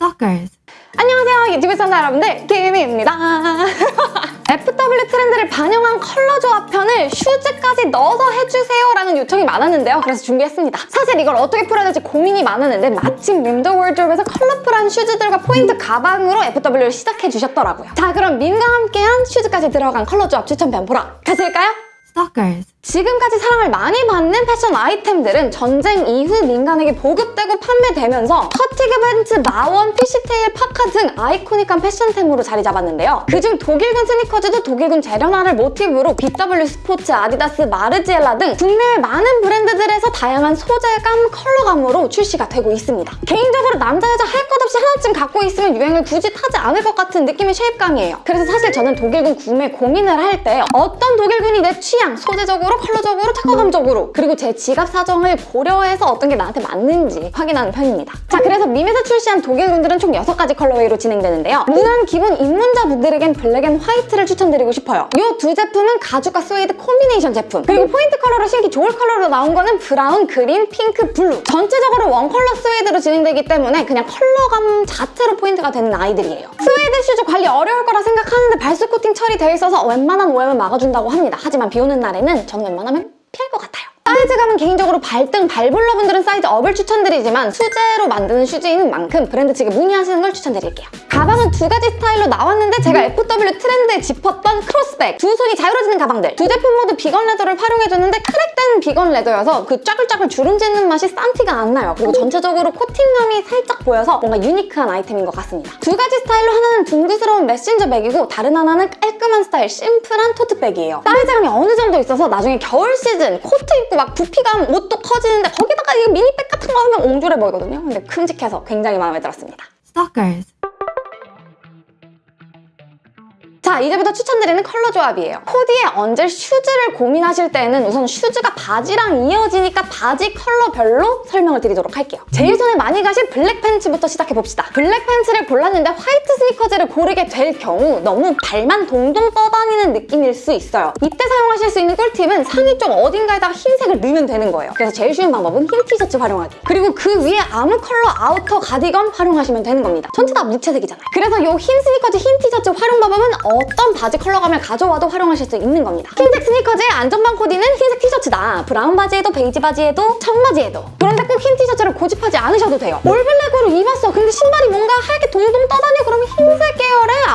Stalkers. 안녕하세요 유튜브 시청자 여러분들 김희입니다 FW 트렌드를 반영한 컬러 조합 편을 슈즈까지 넣어서 해주세요 라는 요청이 많았는데요 그래서 준비했습니다 사실 이걸 어떻게 풀어야 될지 고민이 많았는데 마침 밈더워드로브에서 컬러풀한 슈즈들과 포인트 가방으로 FW를 시작해 주셨더라고요 자 그럼 밈과 함께한 슈즈까지 들어간 컬러 조합 추천편 보러 가실까요? Stalkers. 지금까지 사랑을 많이 받는 패션 아이템들은 전쟁 이후 민간에게 보급되고 판매되면서 fatigue 팬츠, MA-1, fishtail 파카 등 아이코닉한 패션템으로 자리 잡았는데요. 그중 독일군 스니커즈도 독일군 훈련화를 모티브로 BW 스포츠, 아디다스, 마르지엘라 등 국내외 많은 브랜드들에서 다양한 소재감, 컬러감으로 출시가 되고 있습니다. 개인적으로 남자, 여자 할 것 없이 하나쯤 갖고 있으면 유행을 굳이 타지 않을 것 같은 느낌의 shape감이에요. 그래서 사실 저는 독일군 구매 고민을 할 때 어떤 독일군이 내 취향, 소재적으로, 컬러적으로, 착화감적으로 그리고 제 지갑 사정을 고려해서 어떤 게 나한테 맞는지 확인하는 편입니다. 자, 그래서 밈에서 출시한 독일군들은 총 6가지 colorway로 진행되는데요. 무난 기본 입문자 분들에겐 블랙 앤 화이트를 추천드리고 싶어요. 이 두 제품은 가죽과 스웨이드 콤비네이션 제품 그리고 포인트 컬러로 신기 좋을 컬러로 나온 거는 브라운, 그린, 핑크, 블루 전체적으로 원 컬러 스웨이드로 진행되기 때문에 그냥 컬러감 자체로 포인트가 되는 아이들이에요. 스웨이드 슈즈 관리 어려울 거라 생각하는데 발수 코팅 처리되어 있어서 웬만한 오염을 막아준다고 합니다. 하지만 비 오는 날에는 저는 웬만하면 피할 것 같아요. 사이즈감은 개인적으로 발등, 발볼러분들은 사이즈 업을 추천드리지만 수제로 만드는 슈즈인 만큼 브랜드 측에 문의하시는 걸 추천드릴게요. 가방은 두 가지 스타일로 나왔는데 제가 FW 트렌드에 짚었던 크로스백, 두 손이 자유로워지는 가방들 두 제품 모두 vegan leather를 활용해줬는데 crack된 vegan leather여서 그 짜글짜글 주름지는 맛이 싼 티가 안 나요. 그리고 전체적으로 코팅감이 살짝 보여서 뭔가 유니크한 아이템인 것 같습니다. 두 가지 스타일로 하나는 둥그스러운 메신저 백이고 다른 하나는 깔끔한 스타일 심플한 토트백이에요. 사이즈감이 어느 정도 있어서 나중에 겨울 시즌 코트 입고 막 부피감 옷도 커지는데 거기다가 이거 미니백 같은 거 하면 옹졸해 보이거든요. 근데 큼직해서 굉장히 마음에 들었습니다. Stalkers. 자 이제부터 추천드리는 컬러 조합이에요. 코디에 얹을 슈즈를 고민하실 때는 우선 슈즈가 바지랑 이어지니까 바지 컬러별로 설명을 드리도록 할게요. 제일 손에 많이 가실 블랙 팬츠부터 시작해봅시다. 블랙 팬츠를 골랐는데 화이트 스니커즈를 고르게 될 경우 너무 발만 동동 떠다니는 느낌일 수 있어요. 이때 사용하실 수 있는 꿀팁은 상의 쪽 어딘가에다가 흰색을 넣으면 되는 거예요. 그래서 제일 쉬운 방법은 흰 티셔츠 활용하기. 그리고 그 위에 아무 컬러 아우터 가디건 활용하시면 되는 겁니다. 전체 다 무채색이잖아요. 그래서 이 흰 스니커즈 흰 티셔츠 활용 방법은 어떤 바지 컬러감을 가져와도 활용하실 수 있는 겁니다. 흰색 스니커즈의 안전빵 코디는 흰색 티셔츠다. 브라운 바지에도 베이지 바지에도 청바지에도. 그런데 꼭 흰 티셔츠를 고집하지 않으셔도 돼요. all black으로 입었어. 근데 신발이 뭔가 하얗게 동동 떠다녀. 그러면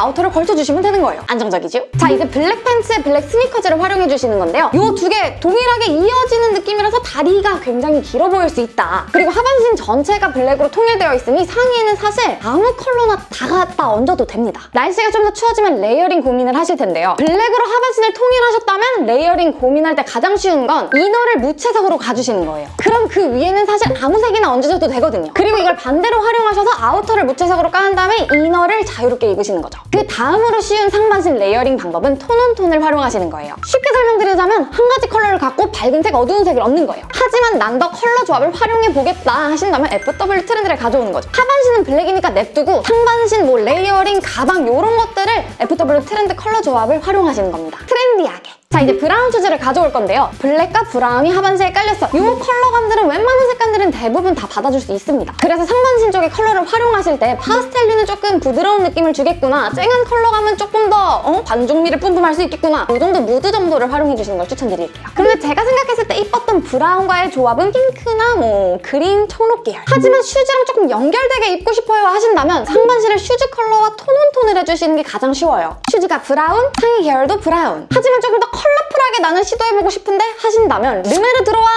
아우터를 걸쳐주시면 되는 거예요. 안정적이죠? 자 이제 블랙 팬츠에 블랙 스니커즈를 활용해주시는 건데요. 이 두 개 동일하게 이어지는 느낌이라서 다리가 굉장히 길어 보일 수 있다. 그리고 하반신 전체가 블랙으로 통일되어 있으니 상의에는 사실 아무 컬러나 다 갖다 얹어도 됩니다. 날씨가 좀 더 추워지면 layering 고민을 하실 텐데요. 블랙으로 하반신을 통일하셨다면 layering 고민할 때 가장 쉬운 건 이너를 무채색으로 가주시는 거예요. 그럼 그 위에는 사실 아무 색이나 얹으셔도 되거든요. 그리고 이걸 반대로 활용하셔서 아우터를 무채색으로 깐 다음에 이너를 자유롭게 입으시는 거죠. 그 다음으로 쉬운 상반신 layering 방법은 tone on tone을 활용하시는 거예요. 쉽게 설명드리자면 한 가지 컬러를 갖고 밝은 색, 어두운 색을 얹는 거예요. 하지만 난 더 컬러 조합을 활용해보겠다 하신다면 FW 트렌드를 가져오는 거죠. 하반신은 블랙이니까 냅두고 상반신, 뭐 layering, 가방 이런 것들을 FW 트렌드 컬러 조합을 활용하시는 겁니다. 트렌디하게. 자 이제 브라운 슈즈를 가져올 건데요. 블랙과 브라운이 하반신에 깔렸어. 이 컬러감들은 웬만한 색감들은 대부분 다 받아줄 수 있습니다. 그래서 상반신 쪽의 컬러를 활용하실 때 파스텔류는 조금 부드러운 느낌을 주겠구나. 쨍한 컬러감은 조금 더 어? 반전미를 뿜뿜할 수 있겠구나. 이 정도 무드 정도를 활용해주시는 걸 추천드릴게요. 근데 제가 생각했을 때 이뻤던 브라운과의 조합은 핑크나 뭐 그린, 청록 계열. 하지만 슈즈랑 조금 연결되게 입고 싶어요 하신다면 상반신을 슈즈 컬러와 tone on tone을 해주시는 게 가장 쉬워요. 슈즈가 브라운, 상의 계열도 브라운. 하지만 조금 더 컬러풀하게 나는 시도해보고 싶은데 하신다면 르메르 들어와!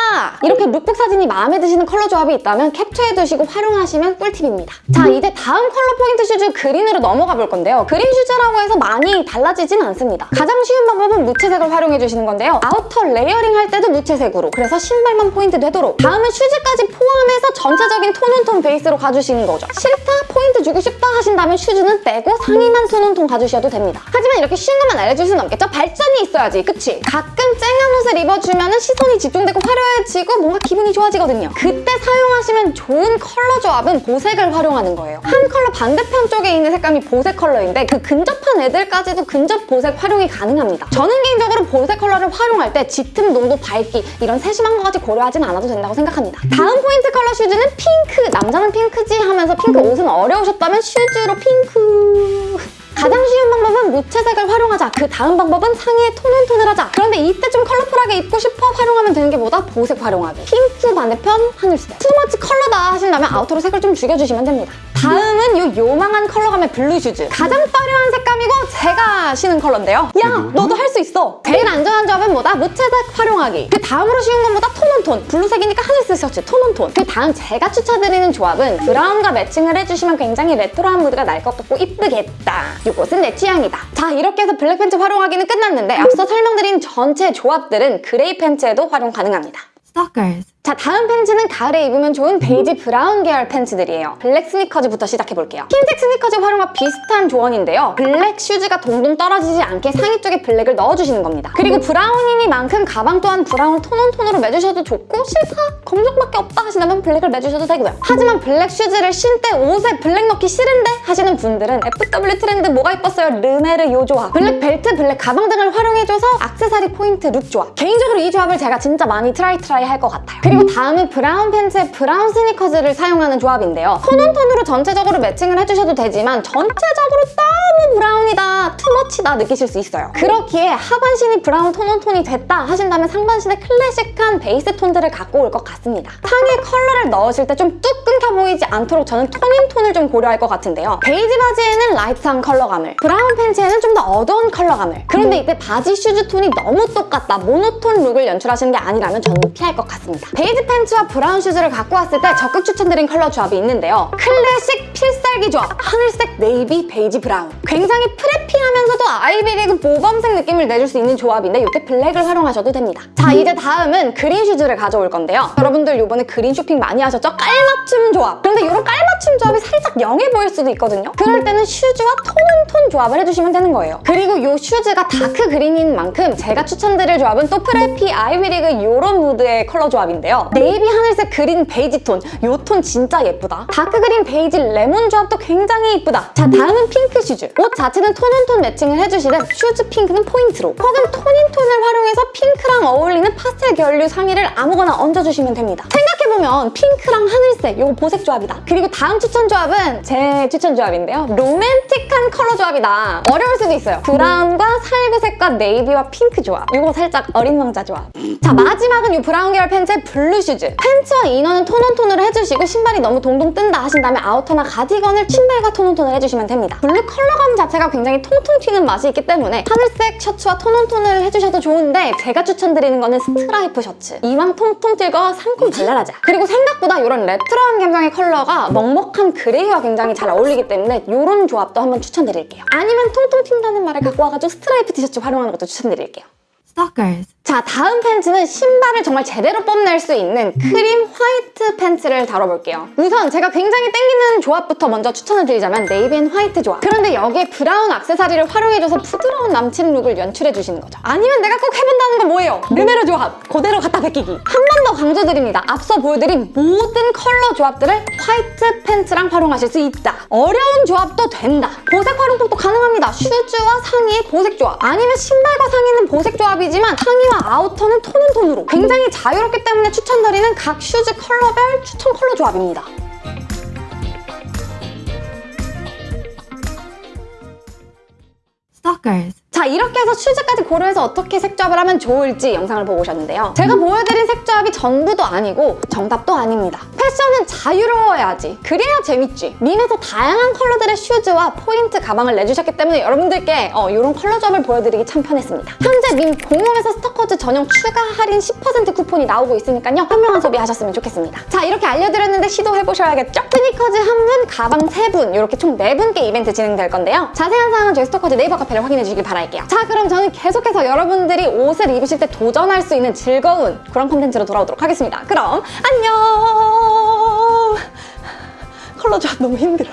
이렇게 룩북 사진이 마음에 드시는 컬러 조합이 있다면 캡처해두시고 활용하시면 꿀팁입니다. 자 이제 다음 컬러 포인트 슈즈 그린으로 넘어가 볼 건데요. 그린 슈즈라고 해서 많이 달라지진 않습니다. 가장 쉬운 방법은 무채색을 활용해주시는 건데요. 아우터 layering 할 때도 무채색으로 그래서 신발만 포인트 되도록 다음은 슈즈까지 포함해서 전체적인 tone on tone 베이스로 가주시는 거죠. 싫다? 포인트 주고 싶다 하신다면 슈즈는 빼고 상의만 가주셔도 됩니다. 하지만 이렇게 쉬운 것만 알려줄 수는 없겠죠? 발전이 있어야지, 그치? 가끔 쨍한 옷을 입어주면 시선이 집중되고 화려해지고 뭔가 기분이 좋아지거든요. 그때 사용하시면 좋은 컬러 조합은 보색을 활용하는 거예요. 한 컬러 반대편 쪽에 있는 색감이 보색 컬러인데 그 근접한 애들까지도 근접 보색 활용이 가능합니다. 저는 개인적으로 보색 컬러를 활용할 때 짙음, 농도, 밝기 이런 세심한 것까지 고려하진 않아도 된다고 생각합니다. 다음 포인트 컬러 슈즈는 핑크! 남자는 핑크지 하면서 핑크 옷은 어려우셨다면 슈즈로 핑크! 가장 쉬운 방법은 무채색을 활용하자. 그 다음 방법은 상의에 tone on tone을 하자. 그런데 이때 좀 컬러풀하게 입고 싶어 활용하면 되는 게 뭐다? 보색 활용하기. 핑크 반대편 하늘색. too much 컬러다 하신다면 아우터로 색을 좀 죽여주시면 됩니다. 다음은 요 요망한 컬러감의 블루 슈즈. 가장 화려한 색감이고 제가 신은 컬러인데요. 야, 너도 할 수 있어. 제일 안전한 조합은 뭐다? 무채색 활용하기. 그 다음으로 쉬운 건 뭐다? tone on tone. 블루색이니까 하늘색 셔츠, tone on tone. 그 다음 제가 추천드리는 조합은 브라운과 매칭을 해주시면 굉장히 레트로한 무드가 날 것 같고 이쁘겠다. 요것은 내 취향이다. 자, 이렇게 해서 블랙 팬츠 활용하기는 끝났는데 앞서 설명드린 전체 조합들은 그레이 팬츠에도 활용 가능합니다. Stalkers. 자 다음 팬츠는 가을에 입으면 좋은 베이지 브라운 계열 팬츠들이에요. 블랙 스니커즈부터 시작해볼게요. 흰색 스니커즈 활용과 비슷한 조언인데요. 블랙 슈즈가 동동 떨어지지 않게 상의 쪽에 블랙을 넣어주시는 겁니다. 그리고 브라운이니만큼 가방 또한 브라운 tone on tone으로 매주셔도 좋고 싫다 검정밖에 없다 하신다면 블랙을 매주셔도 되고요. 하지만 블랙 슈즈를 신을 때 옷에 블랙 넣기 싫은데 하시는 분들은 FW 트렌드 뭐가 이뻤어요? 르메르 요 조합 블랙 벨트, 블랙 가방 등을 활용해줘서 악세사리 포인트 룩 조합 개인적으로 이 조합을 제가 진짜 많이 try try 할 것 같아요. 그리고 다음은 브라운 팬츠에 브라운 스니커즈를 사용하는 조합인데요. tone on tone으로 전체적으로 매칭을 해주셔도 되지만 전체적으로 너무 브라운이다, too much다 느끼실 수 있어요. 그렇기에 하반신이 브라운 tone on tone이 됐다 하신다면 상반신에 클래식한 베이스 톤들을 갖고 올 것 같습니다. 상의 컬러를 넣으실 때 좀 뚝 끊겨 보이지 않도록 저는 tone in tone을 좀 고려할 것 같은데요. 베이지 바지에는 light한 컬러감을, 브라운 팬츠에는 좀 더 어두운 컬러감을 그런데 이때 바지 슈즈 톤이 너무 똑같다, 모노톤 룩을 연출하시는 게 아니라면 저는 피할 것 같습니다. 베이지 팬츠와 브라운 슈즈를 갖고 왔을 때 적극 추천드린 컬러 조합이 있는데요. 클래식 필살기 조합, 하늘색, 네이비, 베이지, 브라운. 굉장히 preppy하면서도 아이비리그 모범생 느낌을 내줄 수 있는 조합인데 이때 블랙을 활용하셔도 됩니다. 자, 이제 다음은 그린 슈즈를 가져올 건데요. 여러분들 이번에 그린 쇼핑 많이 하셨죠? 깔맞춤 조합. 그런데 이런 깔맞춤 조합이 살짝 young해 보일 수도 있거든요. 그럴 때는 슈즈와 tone on tone 조합을 해주시면 되는 거예요. 그리고 이 슈즈가 다크 그린인 만큼 제가 추천드릴 조합은 또 preppy, 아이비리그 이런 무드의 컬러 조합인데요. 네이비, 하늘색, 그린, 베이지 톤. 이톤 진짜 예쁘다. 다크 그린, 베이지, 레몬 조합 도 굉장히 예쁘다. 자, 다음은 핑크 슈즈. 옷 자체는 tone on tone 매칭을 해주시되 슈즈 핑크는 포인트로 혹은 tone in tone을 활용해서 핑크랑 어울리는 파스텔 계열류 상의를 아무거나 얹어주시면 됩니다. 생각해보면 핑크랑 하늘색 이거 보색 조합이다. 그리고 다음 추천 조합은 제 추천 조합인데요. 로맨틱한 컬러 조합이다. 어려울 수도 있어요. 브라운과 살구 네이비와 핑크 조합. 이거 살짝 어린 왕자 조합. 자 마지막은 이 브라운 계열 팬츠의 블루 슈즈. 팬츠와 이너는 tone on tone으로 해주시고 신발이 너무 동동 뜬다 하신다면 아우터나 가디건을 신발과 tone on tone을 해주시면 됩니다. 블루 컬러감 자체가 굉장히 통통 튀는 맛이 있기 때문에 하늘색 셔츠와 tone on tone을 해주셔도 좋은데 제가 추천드리는 거는 스트라이프 셔츠. 이왕 통통 튀고 상큼 발랄하자. 그리고 생각보다 이런 레트로한 감성의 컬러가 먹먹한 그레이와 굉장히 잘 어울리기 때문에 이런 조합도 한번 추천드릴게요. 아니면 통통 튄다는 말을 갖고 와가지고 스트라이프 티셔츠 활용 하는 것도 추천드릴게요. Stalkers. 자 다음 팬츠는 신발을 정말 제대로 뽐낼 수 있는 크림 화이트 팬츠를 다뤄볼게요. 우선 제가 굉장히 땡기는 조합부터 먼저 추천을 드리자면 navy and white 조합. 그런데 여기에 브라운 액세서리를 활용해줘서 부드러운 남친 룩을 연출해주시는 거죠. 아니면 내가 꼭 해본다는 건 뭐예요? 르메르 조합. 그대로 갖다 베끼기. 한 번 더 강조드립니다. 앞서 보여드린 모든 컬러 조합들을 화이트 팬츠랑 활용하실 수 있다. 어려운 조합도 된다. 보색 활용도 또 가능합니다. 슈즈와 상의의 보색 조합. 아니면 신발과 상의는 보색 조합이지만 상의와 아우터는 tone on tone으로 굉장히 자유롭기 때문에 추천드리는 각 슈즈 컬러별 추천 컬러 조합입니다. Stalkers. 자 이렇게 해서 슈즈까지 고려해서 어떻게 색조합을 하면 좋을지 영상을 보고 오셨는데요. 제가 보여드린 색조합이 전부도 아니고 정답도 아닙니다. 패션은 자유로워야지. 그래야 재밌지. 밈에서 다양한 컬러들의 슈즈와 포인트 가방을 내주셨기 때문에 여러분들께 어, 이런 컬러 조합을 보여드리기 참 편했습니다. 현재 밈 공홈에서 스토커즈 전용 추가 할인 10% 쿠폰이 나오고 있으니까요. 현명한 소비하셨으면 좋겠습니다. 자 이렇게 알려드렸는데 시도해보셔야겠죠? 스니커즈 한 분, 가방 세 분 이렇게 총 네 분께 이벤트 진행될 건데요. 자세한 사항은 저희 스토커즈 네이버 카페를 확인해 주시길 바랄게요. 자 그럼 저는 계속해서 여러분들이 옷을 입으실 때 도전할 수 있는 즐거운 그런 콘텐츠로 돌아오도록 하겠습니다. 그럼 안녕! 컬러 조합 너무 힘들어.